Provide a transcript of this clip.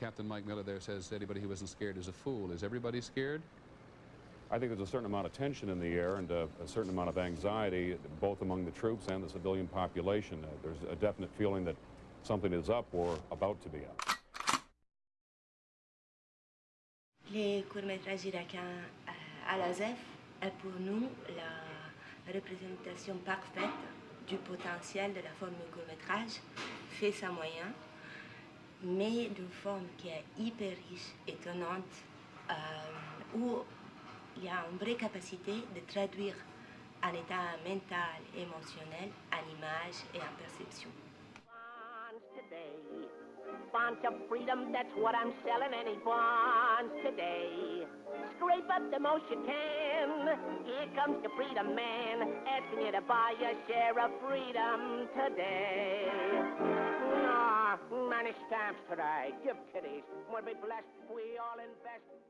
Captain Mike Miller there says anybody who isn't scared is a fool. Is everybody scared? I think there's a certain amount of tension in the air and a, a certain amount of anxiety, both among the troops and the civilian population. Uh, there's a definite feeling that something is up or about to be up. Les courts-métrages irakiens euh, à l'AZEF est pour nous la représentation parfaite du potentiel de la forme court-métrage, fait sa moyen, mais d'une forme qui est hyper riche, étonnante, euh, où il y a une vraie capacité de traduire un état mental, émotionnel en image et en perception. Bonds of freedom, that's what I'm selling any bonds today. Scrape up the most you can. Here comes the freedom man, asking you to buy your share of freedom today. Stamps today. Give kitties. We'll be blessed. We all invest.